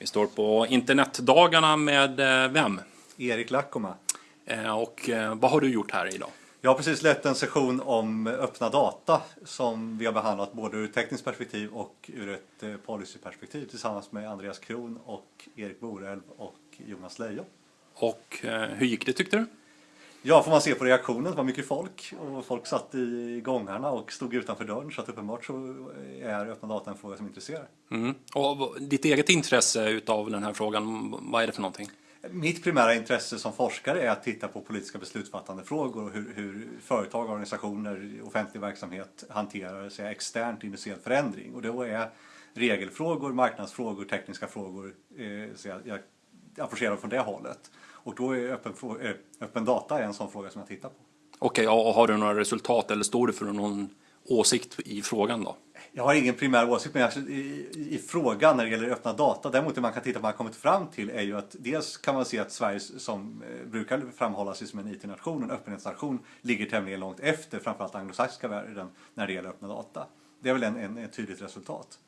Vi står på internetdagarna med eh, vem? Erik Lackoma. Eh, och eh, vad har du gjort här idag? Jag har precis lett en session om öppna data som vi har behandlat både ur ett tekniskt perspektiv och ur ett policyperspektiv tillsammans med Andreas Kron och Erik Borelv och Jonas Leijon. Och hur gick det tyckte du? Ja, får man se på reaktionen. Det var mycket folk och folk satt i gångarna och stod utanför dörren så att uppenbart så är öppna data en fråga som intresserar. Mm. Och ditt eget intresse utav den här frågan, vad är det för någonting? Mitt primära intresse som forskare är att titta på politiska beslutsfattande frågor och hur, hur företag, organisationer, offentlig verksamhet hanterar sig externt industriell förändring. Och då är regelfrågor, marknadsfrågor, tekniska frågor, eh, jag, jag approcherar från det hållet. Och då är öppen, eh, öppen data en sån fråga som jag tittar på. Okej, okay, och har du några resultat eller står du för någon åsikt i frågan då? Jag har ingen primär åsikt men i, i, i frågan när det gäller öppna data, däremot det man kan titta på vad man kommit fram till är ju att dels kan man se att Sverige som eh, brukar framhålla sig som en IT-nation, en öppenhetsnation, ligger tämligen långt efter framförallt anglosaxiska världen när det gäller öppna data. Det är väl en, en, ett tydligt resultat.